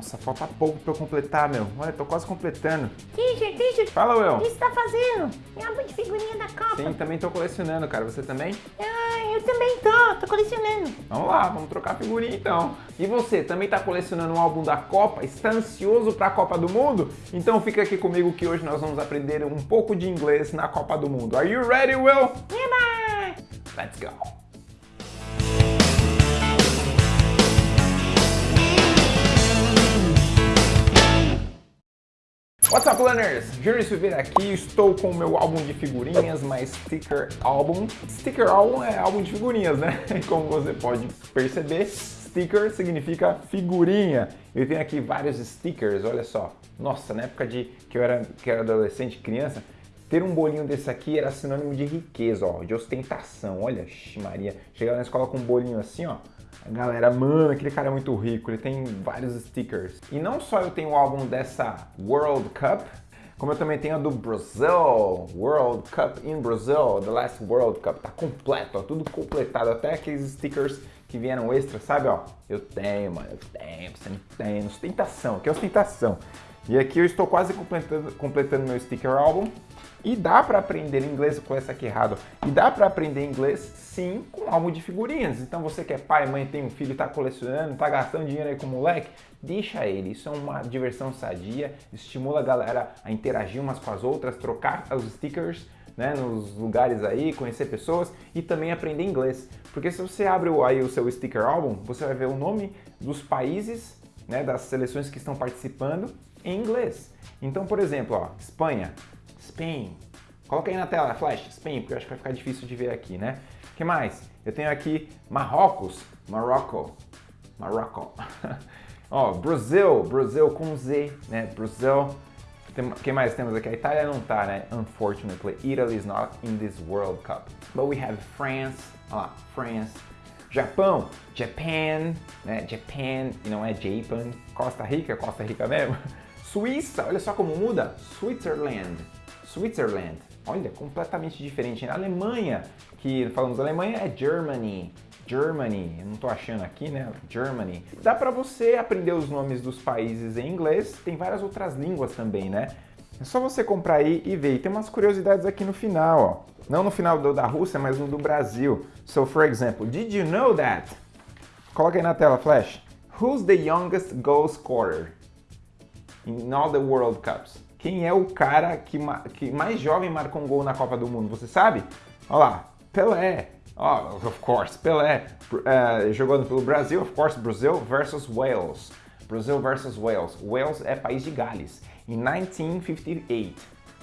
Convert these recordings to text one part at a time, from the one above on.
Nossa, falta pouco pra eu completar, meu. Olha, tô quase completando. Teacher, teacher, Fala, o Will. que você tá fazendo? É álbum de figurinha da Copa. Sim, também tô colecionando, cara. Você também? Ah, eu também tô, tô colecionando. Vamos lá, vamos trocar figurinha então. E você, também tá colecionando um álbum da Copa? Está ansioso pra Copa do Mundo? Então fica aqui comigo que hoje nós vamos aprender um pouco de inglês na Copa do Mundo. Are you ready, Will? Eba! Let's go. What's up, learners? Júlio Silveira aqui, estou com o meu álbum de figurinhas, my sticker album. Sticker album é álbum de figurinhas, né? Como você pode perceber, sticker significa figurinha. Eu tenho aqui vários stickers, olha só. Nossa, na época de que eu era, que eu era adolescente, criança, ter um bolinho desse aqui era sinônimo de riqueza, ó, de ostentação. Olha, Maria, chegava na escola com um bolinho assim, ó. A galera, mano, aquele cara é muito rico, ele tem vários stickers. E não só eu tenho o álbum dessa World Cup, como eu também tenho a do Brasil, World Cup in Brazil, The Last World Cup, tá completo, ó, tudo completado, até aqueles stickers que vieram extra, sabe, ó? Eu tenho, mano, eu tenho, você não tem, ostentação, que é ostentação. E aqui eu estou quase completando, completando meu sticker álbum. E dá para aprender inglês, com essa aqui errado, e dá para aprender inglês sim com álbum de figurinhas. Então você que é pai, mãe, tem um filho, está colecionando, está gastando dinheiro aí com o moleque, deixa ele. Isso é uma diversão sadia, estimula a galera a interagir umas com as outras, trocar os stickers né, nos lugares aí, conhecer pessoas e também aprender inglês. Porque se você abre aí o seu sticker álbum, você vai ver o nome dos países, né, das seleções que estão participando em inglês. Então, por exemplo, ó, Espanha, Spain. Coloca aí na tela, Flash, Spain, porque eu acho que vai ficar difícil de ver aqui, né? O que mais? Eu tenho aqui Marrocos, Morocco, Morocco. Ó, Brasil, Brasil com Z, né? Brasil. O que mais temos aqui? A Itália não tá, né? Unfortunately, Italy is not in this World Cup. But we have France, ó lá, France. Japão, Japan, né? Japan, e não é Japan. Costa Rica, Costa Rica mesmo. Suíça, olha só como muda. Switzerland, Switzerland. Olha, completamente diferente. Na Alemanha, que falamos Alemanha, é Germany. Germany, eu não tô achando aqui, né? Germany. Dá para você aprender os nomes dos países em inglês, tem várias outras línguas também, né? É só você comprar aí e ver. E tem umas curiosidades aqui no final, ó. Não no final do da Rússia, mas no do Brasil. So, for example, did you know that? Coloca aí na tela, Flash. Who's the youngest goal scorer in all the World Cups? Quem é o cara que, que mais jovem marcou um gol na Copa do Mundo? Você sabe? Olha lá, Pelé. Oh, of course, Pelé. Uh, jogando pelo Brasil, of course, Brasil versus Wales. Brasil versus Wales. Wales é país de Gales. Em 1958.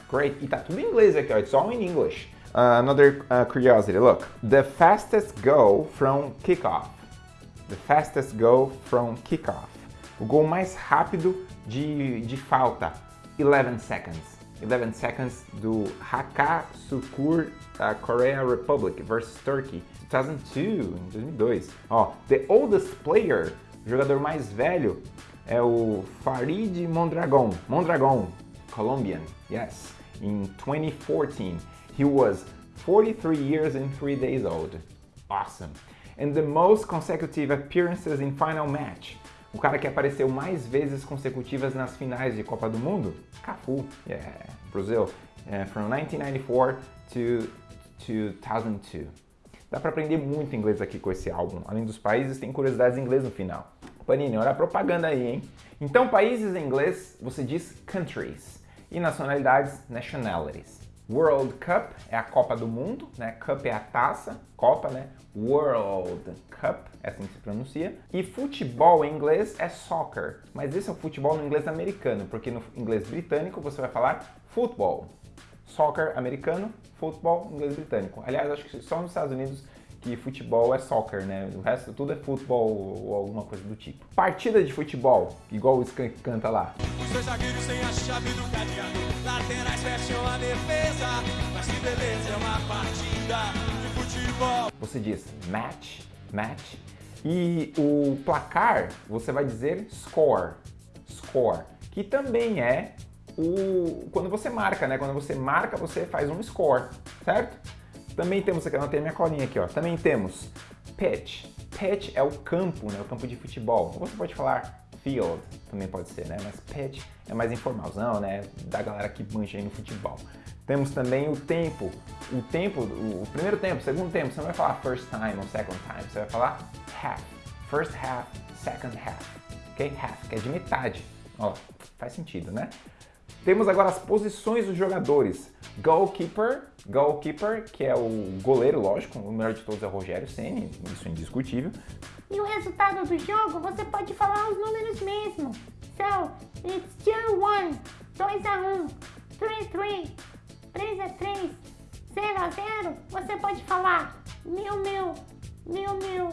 Great. E tá tudo em inglês aqui, ó. It's all in English. Uh, another uh, curiosity, look. The fastest goal from kickoff. The fastest goal from kickoff. O gol mais rápido de, de falta. 11 seconds. 11 seconds do Haka Sukur uh, Korea Republic versus Turkey 2002, em 2002. Ó, the oldest player, o jogador mais velho é o Farid Mondragon. Mondragon, Colombian, yes. In 2014, he was 43 years and 3 days old. Awesome. And the most consecutive appearances in final match. O cara que apareceu mais vezes consecutivas nas finais de Copa do Mundo? Cafu, yeah, Brasil, yeah, from 1994 to 2002. Dá para aprender muito inglês aqui com esse álbum. Além dos países, tem curiosidades em inglês no final. Panini, olha a propaganda aí, hein? Então, países em inglês, você diz countries. E nacionalidades, nationalities. World Cup é a Copa do Mundo, né? Cup é a taça, Copa, né? World Cup, é assim que se pronuncia. E futebol em inglês é soccer, mas esse é o futebol no inglês americano, porque no inglês britânico você vai falar futebol. Soccer americano, futebol inglês britânico. Aliás, acho que só nos Estados Unidos que futebol é soccer, né? O resto tudo é futebol ou alguma coisa do tipo. Partida de futebol, igual o Skank canta lá. Os dois zagueiros sem a chave do cadeado, laterais fecham a defesa, mas que beleza é uma partida de futebol. Você diz match, match, e o placar você vai dizer score, score, que também é o quando você marca, né? Quando você marca, você faz um score, certo? Também temos, aqui, eu anotei minha colinha aqui, ó. Também temos pitch. Pitch é o campo, né? O campo de futebol. Ou você pode falar field também pode ser, né? Mas pitch é mais informalzão, né? Da galera que manja aí no futebol. Temos também o tempo. O tempo, o primeiro tempo, o segundo tempo, você não vai falar first time ou second time, você vai falar half. First half, second half. Ok? Half, que é de metade. Ó, faz sentido, né? Temos agora as posições dos jogadores. Goalkeeper, goalkeeper, que é o goleiro, lógico, o melhor de todos é o Rogério Ceni, isso é indiscutível. E o resultado do jogo, você pode falar os números mesmo. So, it's 2-1, 2x1, 3-3, 3x3, 0x0. Você pode falar mil, mil, mil, mil,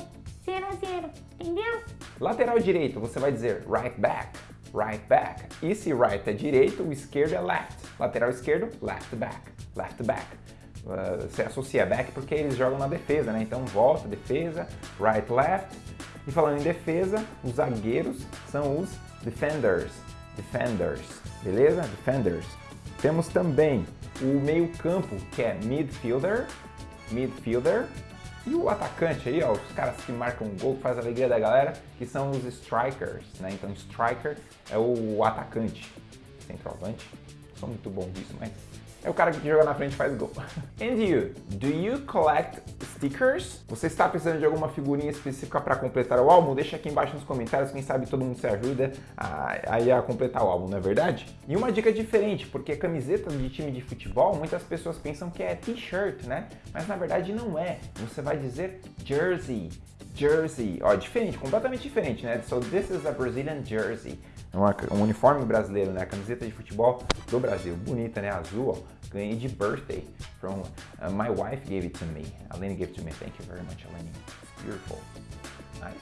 0x0, entendeu? Lateral direito, você vai dizer right back, right back. E se right é direito, o esquerdo é left. Lateral esquerdo, left back, left back. Uh, você associa back porque eles jogam na defesa, né? Então volta, defesa, right, left. E falando em defesa, os zagueiros são os defenders, defenders, beleza? Defenders. Temos também o meio campo, que é midfielder, midfielder, e o atacante aí, ó, os caras que marcam gol, que faz a alegria da galera, que são os strikers, né? Então, striker é o atacante, centroavante. Sou muito bom disso, mas é o cara que joga na frente e faz gol. And you, do you collect stickers? Você está precisando de alguma figurinha específica para completar o álbum? Deixa aqui embaixo nos comentários, quem sabe todo mundo se ajuda a, a, a completar o álbum, não é verdade? E uma dica diferente, porque camiseta de time de futebol, muitas pessoas pensam que é t-shirt, né? Mas na verdade não é. Você vai dizer jersey, jersey. Ó, diferente, completamente diferente, né? So this is a Brazilian jersey. É um uniforme brasileiro, né? A camiseta de futebol do Brasil. Bonita, né? Azul, ó. Ganhei de birthday. From uh, my wife gave it to me. Alene gave it to me. Thank you very much, Alene. It's beautiful. Nice.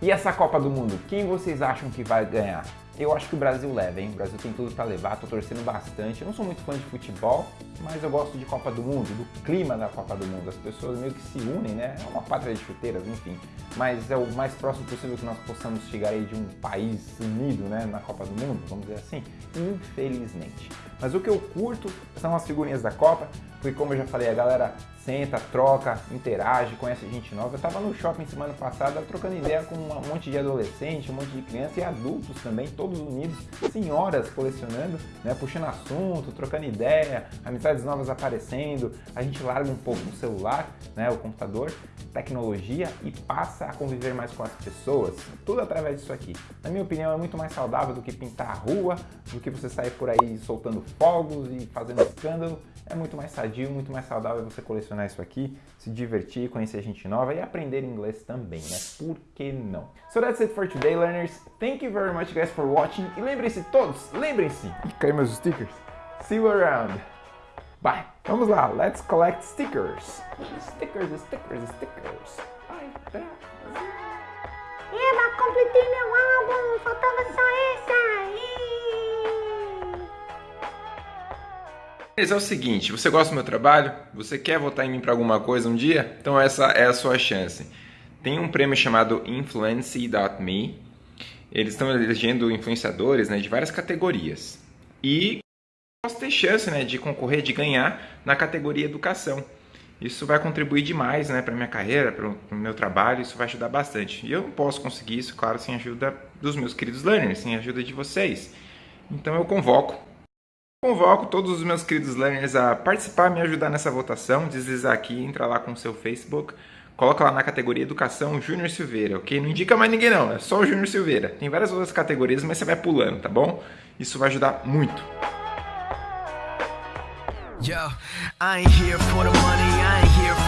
E essa Copa do Mundo? Quem vocês acham que vai ganhar? Eu acho que o Brasil leva, hein? O Brasil tem tudo para levar, tô torcendo bastante. Eu não sou muito fã de futebol, mas eu gosto de Copa do Mundo, do clima da Copa do Mundo. As pessoas meio que se unem, né? É uma pátria de chuteiras, enfim. Mas é o mais próximo possível que nós possamos chegar aí de um país unido, né? Na Copa do Mundo, vamos dizer assim. Infelizmente. Mas o que eu curto são as figurinhas da Copa, porque como eu já falei, a galera senta, troca, interage, conhece gente nova. Eu tava no shopping semana passada trocando ideia com um monte de adolescente, um monte de criança e adultos também, todos unidos, senhoras colecionando, né, puxando assunto, trocando ideia, amizades novas aparecendo. A gente larga um pouco o celular, né, o computador, tecnologia e passa a conviver mais com as pessoas, tudo através disso aqui. Na minha opinião, é muito mais saudável do que pintar a rua, do que você sair por aí soltando fogos e fazendo escândalo. É muito mais sadio, muito mais saudável você colecionar isso aqui, se divertir, conhecer gente nova e aprender inglês também, né? Por que não? So that's it for today, learners. Thank you very much, guys, for watching. E lembrem-se todos, lembrem-se. E caiu meus stickers. See you around. Bye. Vamos lá, let's collect stickers. Stickers, stickers, stickers. Bye. Eba, completei meu álbum, faltava só essa. Mas é o seguinte, você gosta do meu trabalho? Você quer votar em mim para alguma coisa um dia? Então essa é a sua chance. Tem um prêmio chamado Influence.me. Eles estão elegendo influenciadores né, de várias categorias. E posso ter chance né, de concorrer, de ganhar na categoria educação. Isso vai contribuir demais né, para minha carreira, para o meu trabalho, isso vai ajudar bastante. E eu não posso conseguir isso, claro, sem a ajuda dos meus queridos learners, sem a ajuda de vocês. Então eu convoco Convoco todos os meus queridos learners a participar, me ajudar nessa votação, deslizar aqui, entra lá com o seu Facebook, coloca lá na categoria Educação Júnior Silveira, ok? Não indica mais ninguém não, é só o Júnior Silveira. Tem várias outras categorias, mas você vai pulando, tá bom? Isso vai ajudar muito. Yo, I ain't here for the money, I ain't here for